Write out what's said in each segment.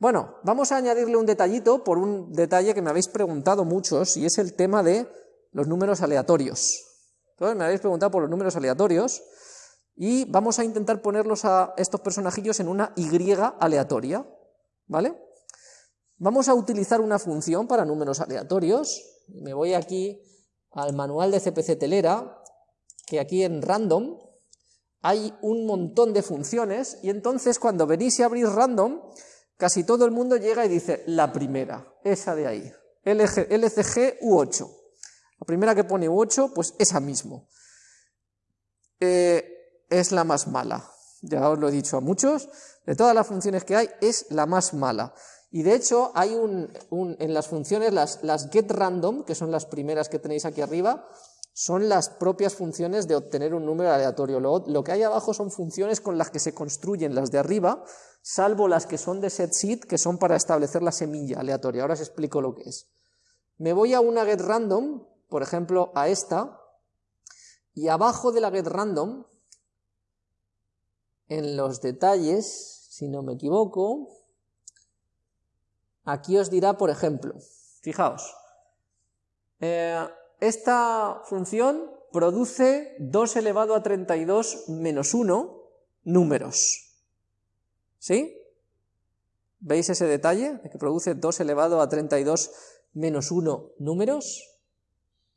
Bueno, vamos a añadirle un detallito por un detalle que me habéis preguntado muchos, y es el tema de los números aleatorios. Entonces me habéis preguntado por los números aleatorios, y vamos a intentar ponerlos a estos personajillos en una Y aleatoria, ¿vale? Vamos a utilizar una función para números aleatorios, me voy aquí al manual de CPC Telera, que aquí en random hay un montón de funciones, y entonces cuando venís y abrís random, casi todo el mundo llega y dice la primera, esa de ahí, LCG U8. La primera que pone U8, pues esa mismo. Eh, es la más mala, ya os lo he dicho a muchos, de todas las funciones que hay, es la más mala. Y de hecho, hay un, en las funciones, las, las getRandom, que son las primeras que tenéis aquí arriba, son las propias funciones de obtener un número aleatorio. Lo, que hay abajo son funciones con las que se construyen las de arriba, salvo las que son de setSeed, que son para establecer la semilla aleatoria. Ahora os explico lo que es. Me voy a una getRandom, por ejemplo a esta, y abajo de la getRandom, en los detalles, si no me equivoco, aquí os dirá, por ejemplo, fijaos, eh, esta función produce 2 elevado a 32 menos 1 números. ¿Sí? ¿Veis ese detalle? De que produce 2 elevado a 32 menos 1 números.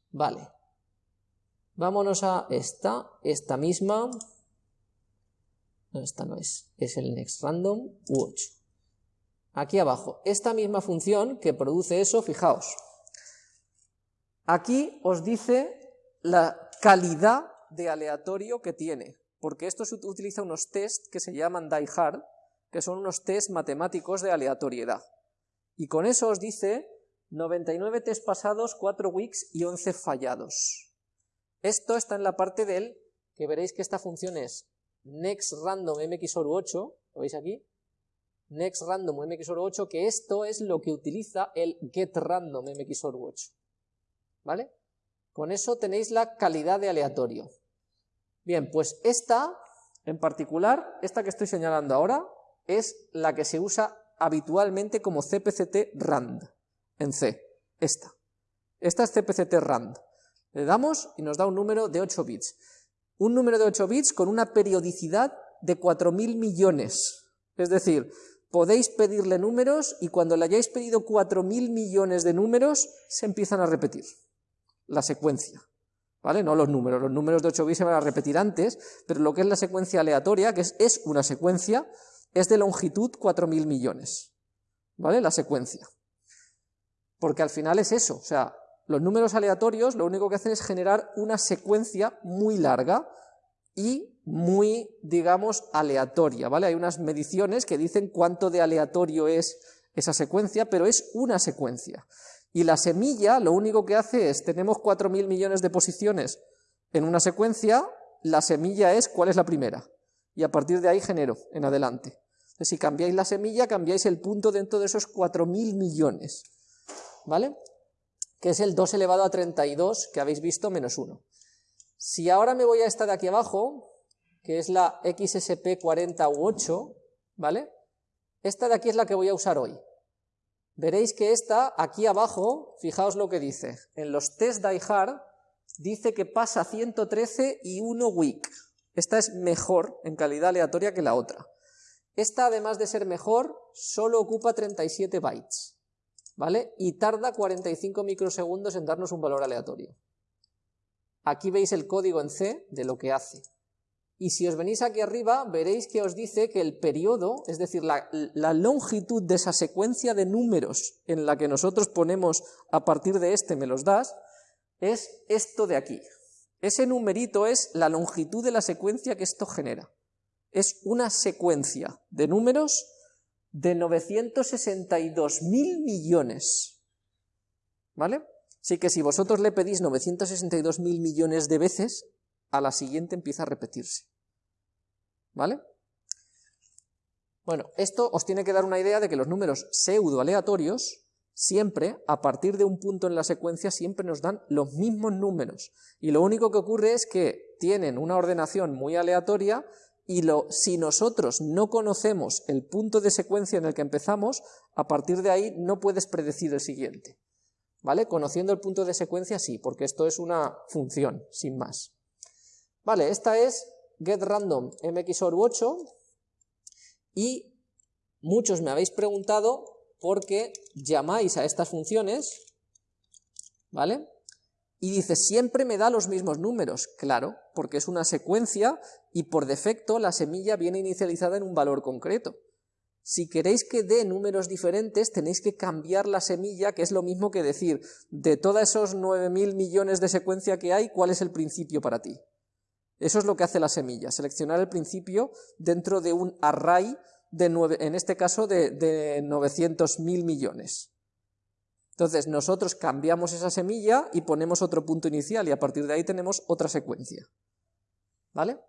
Vale. Vámonos a esta, esta misma. No, esta no es, es el next random u8. Aquí abajo, esta misma función que produce eso, fijaos, Aquí os dice la calidad de aleatorio que tiene, porque esto utiliza unos test que se llaman die-hard, que son unos test matemáticos de aleatoriedad. Y con eso os dice 99 test pasados, 4 weeks y 11 fallados. Esto está en la parte del, que veréis que esta función es nextRandom mxor8, ¿lo veis aquí? nextRandom mxor8, que esto es lo que utiliza el getRandom mxor8. ¿vale? Con eso tenéis la calidad de aleatorio. Bien, pues esta, en particular, esta que estoy señalando ahora, es la que se usa habitualmente como CPCT RAND, en C, esta. Esta es CPCT RAND. Le damos y nos da un número de 8 bits. Un número de 8 bits con una periodicidad de 4.000 millones. Es decir, podéis pedirle números y cuando le hayáis pedido 4.000 millones de números, se empiezan a repetir la secuencia, ¿vale? No los números, los números de 8 bits se van a repetir antes, pero lo que es la secuencia aleatoria, que es, es una secuencia, es de longitud 4.000 millones, ¿vale? La secuencia. Porque al final es eso, o sea, los números aleatorios lo único que hacen es generar una secuencia muy larga y muy, digamos, aleatoria, ¿vale? Hay unas mediciones que dicen cuánto de aleatorio es esa secuencia, pero es una secuencia. Y la semilla lo único que hace es, tenemos 4.000 millones de posiciones en una secuencia, la semilla es cuál es la primera. Y a partir de ahí genero en adelante. Si cambiáis la semilla, cambiáis el punto dentro de esos 4.000 millones. ¿Vale? Que es el 2 elevado a 32 que habéis visto menos 1. Si ahora me voy a esta de aquí abajo, que es la XSP40U8, ¿vale? Esta de aquí es la que voy a usar hoy. Veréis que esta, aquí abajo, fijaos lo que dice, en los test hard, dice que pasa 113 y 1 week. Esta es mejor en calidad aleatoria que la otra. Esta, además de ser mejor, solo ocupa 37 bytes, ¿vale? Y tarda 45 microsegundos en darnos un valor aleatorio. Aquí veis el código en C de lo que hace. Y si os venís aquí arriba, veréis que os dice que el periodo, es decir, la, longitud de esa secuencia de números en la que nosotros ponemos a partir de este me los das, es esto de aquí. Ese numerito es la longitud de la secuencia que esto genera. Es una secuencia de números de 962.000 millones. ¿Vale? Así que si vosotros le pedís 962.000 millones de veces, a la siguiente empieza a repetirse. ¿Vale? Bueno, esto os tiene que dar una idea de que los números pseudo aleatorios siempre, a partir de un punto en la secuencia, siempre nos dan los mismos números. Y lo único que ocurre es que tienen una ordenación muy aleatoria y lo, si nosotros no conocemos el punto de secuencia en el que empezamos, a partir de ahí no puedes predecir el siguiente. ¿Vale? Conociendo el punto de secuencia sí, porque esto es una función, sin más. Vale, esta es getRandom mxor 8 y muchos me habéis preguntado por qué llamáis a estas funciones, ¿vale? Y dice, siempre me da los mismos números. Claro, porque es una secuencia y por defecto la semilla viene inicializada en un valor concreto. Si queréis que dé números diferentes, tenéis que cambiar la semilla, que es lo mismo que decir, de todos esos 9.000 millones de secuencia que hay, ¿cuál es el principio para ti? Eso es lo que hace la semilla, seleccionar el principio dentro de un array, de en este caso de, de 900.000 millones. Entonces nosotros cambiamos esa semilla y ponemos otro punto inicial y a partir de ahí tenemos otra secuencia. ¿Vale?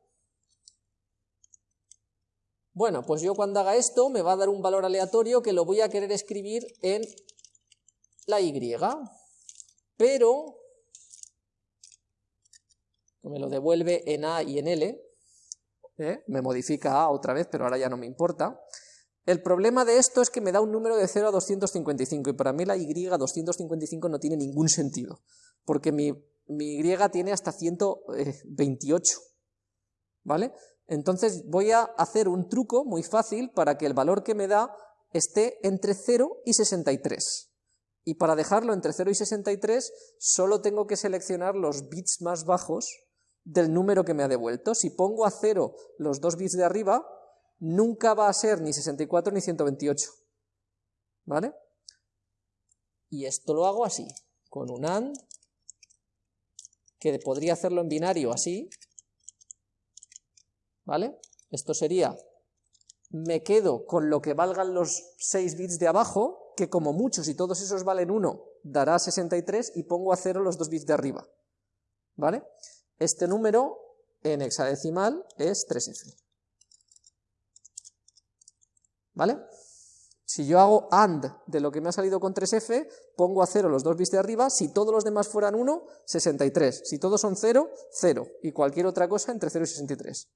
Bueno, pues yo cuando haga esto me va a dar un valor aleatorio que lo voy a querer escribir en la Y, pero me lo devuelve en A y en L, ¿eh? me modifica A otra vez, pero ahora ya no me importa, el problema de esto es que me da un número de 0 a 255 y para mí la y 255 no tiene ningún sentido, porque mi, mi y tiene hasta 128, ¿vale? Entonces voy a hacer un truco muy fácil para que el valor que me da esté entre 0 y 63. Y para dejarlo entre 0 y 63 solo tengo que seleccionar los bits más bajos del número que me ha devuelto. Si pongo a 0 los dos bits de arriba, nunca va a ser ni 64 ni 128. ¿Vale? Y esto lo hago así, con un AND, que podría hacerlo en binario así, ¿vale? Esto sería, me quedo con lo que valgan los 6 bits de abajo, que como muchos y todos esos valen 1, dará 63, y pongo a 0 los 2 bits de arriba, ¿vale? Este número en hexadecimal es 3F. ¿Vale? Si yo hago AND de lo que me ha salido con 3F, pongo a 0 los dos bits de arriba, si todos los demás fueran 1, 63. Si todos son 0, 0. Y cualquier otra cosa entre 0 y 63.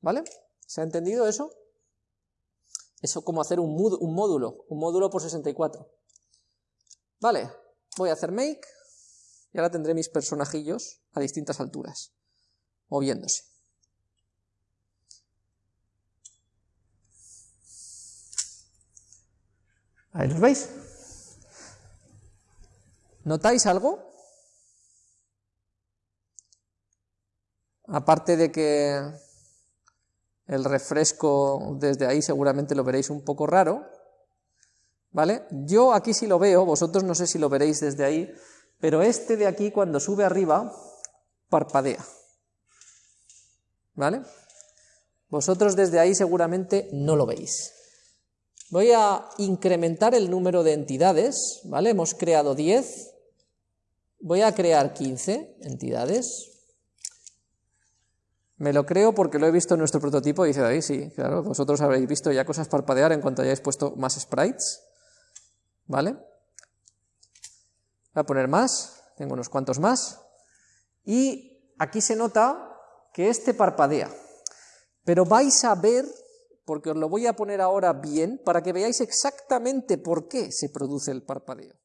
¿Vale? ¿Se ha entendido eso? Eso como hacer un, un módulo, un módulo por 64. Vale, voy a hacer make, y ahora tendré mis personajillos a distintas alturas, moviéndose. Ahí los veis. ¿Notáis algo? Aparte de que el refresco desde ahí seguramente lo veréis un poco raro, ¿vale? Yo aquí sí lo veo, vosotros no sé si lo veréis desde ahí, pero este de aquí cuando sube arriba parpadea, ¿vale? Vosotros desde ahí seguramente no lo veis. Voy a incrementar el número de entidades, ¿vale? Hemos creado 10, voy a crear 15 entidades. Me lo creo porque lo he visto en nuestro prototipo dice ahí, sí, claro, vosotros habéis visto ya cosas parpadear en cuanto hayáis puesto más sprites, ¿vale? Voy a poner más, tengo unos cuantos más, y aquí se nota que este parpadea, pero vais a ver porque os lo voy a poner ahora bien para que veáis exactamente por qué se produce el parpadeo.